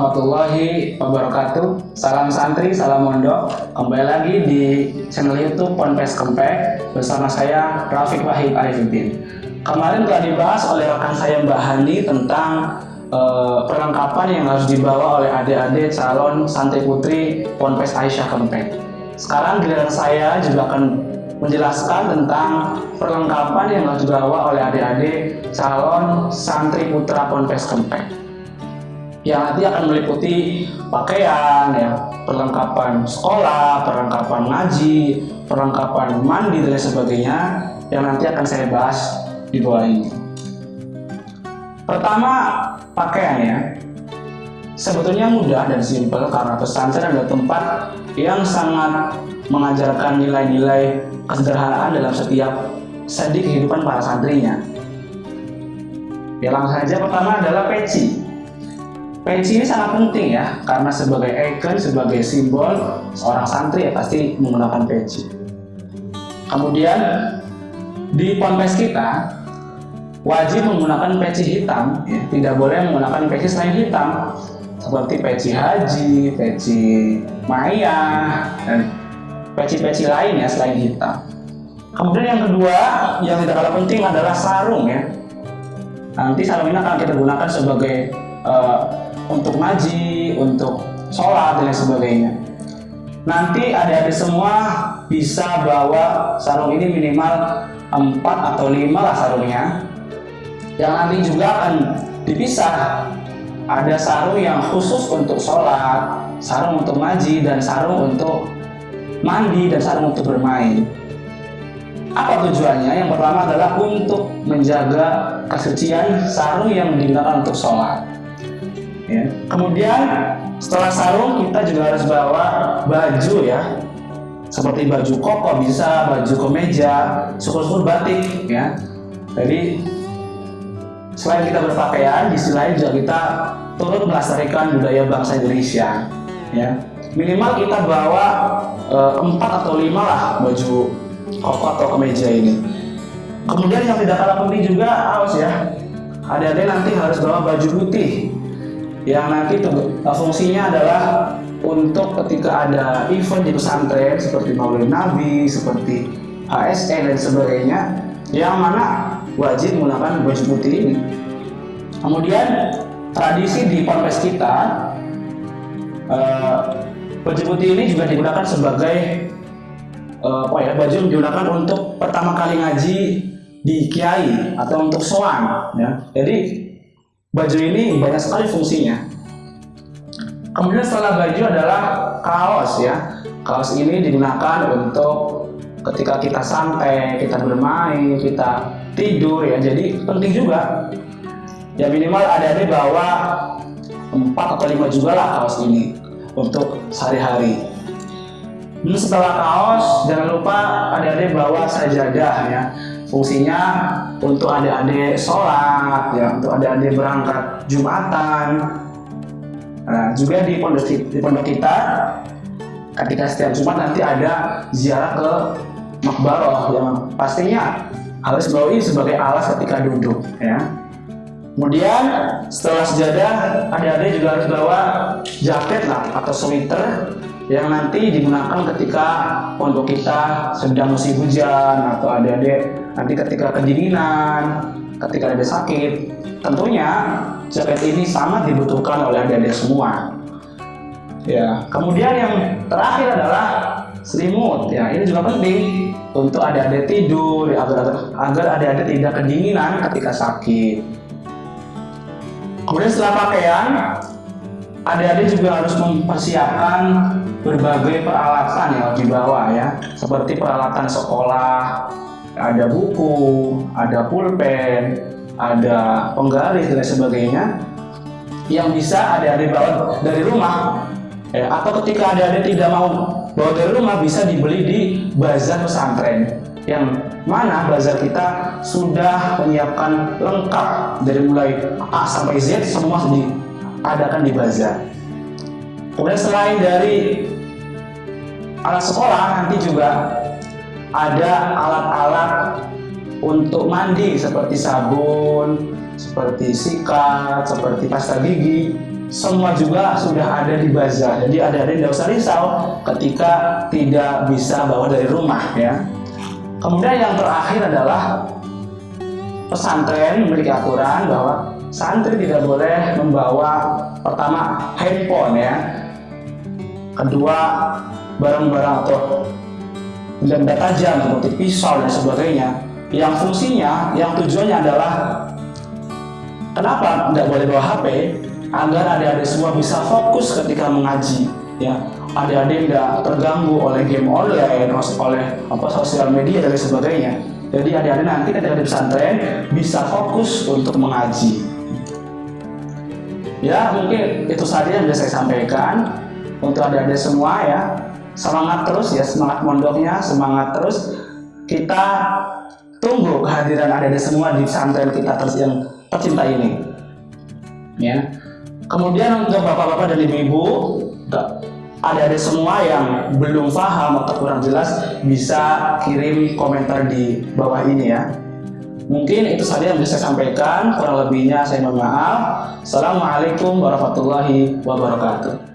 warahmatullahi wabarakatuh. Salam santri, salam mondok. Kembali lagi di channel youtube Ponpes Kempek Bersama saya Rafiq Wahid Arifudin. Kemarin telah dibahas oleh rekan saya Mbak Hani Tentang uh, perlengkapan yang harus dibawa oleh adik-adik calon santri putri Ponpes Aisyah Kempek. Sekarang giliran saya juga akan menjelaskan tentang perlengkapan yang harus dibawa oleh adik-adik calon santri putra Ponpes Kempek yang nanti akan meliputi pakaian, ya, perlengkapan sekolah, perlengkapan ngaji, perlengkapan mandi dan sebagainya yang nanti akan saya bahas di bawah ini. Pertama, pakaian ya. Sebetulnya mudah dan simpel karena pesantren adalah tempat yang sangat mengajarkan nilai-nilai kesederhanaan dalam setiap sendi kehidupan para santrinya. Yang langsung saja pertama adalah peci. Peci ini sangat penting ya, karena sebagai ikon, sebagai simbol seorang santri ya pasti menggunakan peci. Kemudian di ponpes kita wajib menggunakan peci hitam, ya. tidak boleh menggunakan peci selain hitam, seperti peci haji, peci maya, dan peci-peci lain ya selain hitam. Kemudian yang kedua yang tidak kalah penting adalah sarung ya. Nanti sarung ini akan kita gunakan sebagai uh, untuk ngaji, untuk sholat dan sebagainya. Nanti adik-adik semua bisa bawa sarung ini minimal 4 atau 5 lah sarungnya. Yang nanti juga akan dipisah. Ada sarung yang khusus untuk sholat, sarung untuk ngaji, dan sarung untuk mandi, dan sarung untuk bermain. Apa tujuannya? Yang pertama adalah untuk menjaga kesucian sarung yang digunakan untuk sholat ya. Kemudian setelah sarung kita juga harus bawa baju ya, seperti baju koko bisa, baju kemeja, syukur-syukur batik ya. Jadi selain kita berpakaian, di sisi lain juga kita turut melestarikan budaya bangsa Indonesia ya. Minimal kita bawa empat 4 atau 5 lah baju koko atau kemeja ini. Kemudian yang tidak kalah penting juga awas ya, ada-ada nanti harus bawa baju putih yang nanti uh, fungsinya adalah untuk ketika ada event di pesantren seperti Maulid Nabi, seperti ASN dan sebagainya yang mana wajib menggunakan baju putih ini. Kemudian tradisi di ponpes kita uh, baju putih ini juga digunakan sebagai uh, apa ya baju yang digunakan untuk pertama kali ngaji di kiai atau untuk soan ya. Jadi Baju ini banyak sekali fungsinya. Kemudian setelah baju adalah kaos ya. Kaos ini digunakan untuk ketika kita santai, kita bermain, kita tidur ya. Jadi penting juga. Ya minimal ada di bawa 4 atau 5 juga lah kaos ini untuk sehari-hari. Setelah kaos, jangan lupa ada di bawa sajadah ya fungsinya untuk adik-adik sholat ya untuk adik-adik berangkat jumatan. Nah, juga di pondok di pondok kita ketika setiap jumat nanti ada ziarah ke makbaroh yang pastinya harus bawa ini sebagai alas ketika duduk ya. Kemudian setelah sejadah adik-adik juga harus bawa jaket lah atau sweater yang nanti digunakan ketika pondok kita sedang musim hujan atau adik-adik nanti ketika kedinginan, ketika ada sakit, tentunya jaket ini sangat dibutuhkan oleh adik-adik semua. Ya, kemudian yang terakhir adalah selimut. Ya, ini juga penting untuk adik-adik tidur agar agar adik-adik tidak kedinginan ketika sakit. Kemudian setelah pakaian, adik-adik juga harus mempersiapkan berbagai peralatan yang dibawa ya seperti peralatan sekolah ada buku ada pulpen ada penggaris dan sebagainya yang bisa adik-adik bawa dari rumah. Ya, atau ketika adik-adik tidak mau bawa dari rumah bisa dibeli di bazar pesantren yang mana bazar kita sudah menyiapkan lengkap dari mulai A sampai Z semua diadakan di bazar. Kemudian selain dari alat sekolah nanti juga ada alat-alat untuk mandi seperti sabun, seperti sikat, seperti pasta gigi semua juga sudah ada di bazar. Jadi ada ada tidak usah risau ketika tidak bisa bawa dari rumah ya. Kemudian yang terakhir adalah pesantren memiliki aturan bahwa santri tidak boleh membawa pertama handphone ya. Kedua barang-barang atau benda tajam seperti pisau dan sebagainya. Yang fungsinya, yang tujuannya adalah kenapa tidak boleh bawa HP agar adik-adik semua bisa fokus ketika mengaji ya. Adik-adik tidak terganggu oleh game online oleh apa sosial media dan sebagainya. Jadi adik-adik nanti ketika di pesantren bisa fokus untuk mengaji. Ya mungkin itu saja yang bisa saya sampaikan untuk adik-adik semua ya semangat terus ya semangat mondoknya semangat terus. Kita tunggu kehadiran adik-adik semua di pesantren kita terus yang tercinta ini. Ya. Kemudian untuk bapak-bapak dan ibu-ibu adik-adik semua yang belum paham atau kurang jelas bisa kirim komentar di bawah ini ya. Mungkin itu saja yang bisa saya sampaikan kurang lebihnya saya mohon maaf. Assalamualaikum warahmatullahi wabarakatuh